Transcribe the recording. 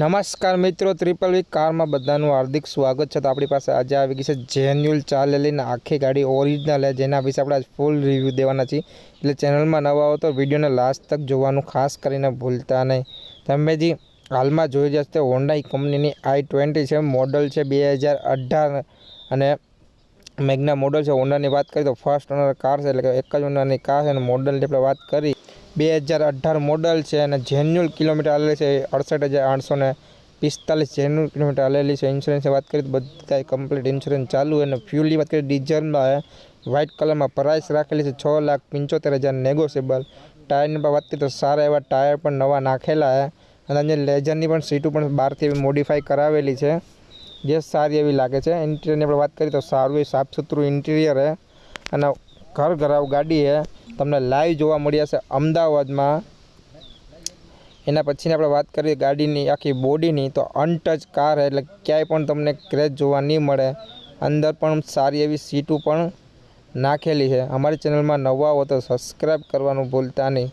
નમસ્કાર મિત્રો, ત્રિપલ વી કારમાં બધાનું હાર્દિક સ્વાગત છે. તો આપણી પાસે આજે આવી ગઈ છે જેન્યુઅલ ચાલેલી ને આખી ગાડી ઓરિજિનલ છે. જેના વિશે આપણે ફૂલ રિવ્યૂ દેવાના છીએ. એટલે ચેનલમાં નવા હો તો વિડીયોને લાસ્ટ તક જોવાનું ખાસ કરીને ભૂલતા નહીં. તમે જે હાલમાં જોઈ રહ્યા તે હોન્ડાઈ કંપનીની આઈ ટ્વેન્ટી છે. મોડલ છે બે હજાર અઢાર અને મેગના મોડલ છે. હોન્ડાની વાત કરીએ તો ફર્સ્ટ ઓનર કાર છે. એટલે કે એક જ ઓનરની કાર છે અને મોડલની આપણે વાત કરી. બે હજાર અઢાર મોડલ છે અને જેન્યુઅલ કિલોમીટર આવેલી છે. અડસઠ હજાર આઠસો ને પિસ્તાલીસ જેન્યુઅલ કિલોમીટર આવેલી છે. ઇન્સ્યોરન્સની વાત કરીએ તો બધા કમ્પ્લીટ ઇન્સ્યોરન્સ ચાલુ અને ફ્યુલની વાત કરીએ ડીઝલમાં વ્હાઇટ કલરમાં પ્રાઇસ રાખેલી છે છ લાખ પંચોતેર હજાર નેગોશિયેબલ ટાયરની પણ વાત કરીએ તો સારા એવા ટાયર પણ નવા નાખેલા છે. અને અંદર લેઝરની પણ સીટો પણ બહારથી એવી મોડિફાઈ કરાવેલી છે. જે સારી એવી લાગે છે. ઇન્ટિરિયરની આપણે વાત કરીએ તો સારું એ સાફ સુથરું ઇન્ટિરિયર છે. અને ઘર ઘરાવ ગાડી તમને લાઈવ જોવા મળ્યા છે અમદાવાદમાં. એના પછીની આપણે વાત કરીએ ગાડીની, આખી બોડીની, તો અનટચ કાર એટલે ક્યાંય પણ તમને ક્રેચ જોવા નહીં મળે. અંદર પણ સારી એવી સીટો પણ નાખેલી છે. અમારી ચેનલમાં નવા હો તો સબસ્ક્રાઈબ કરવાનું ભૂલતા નહીં.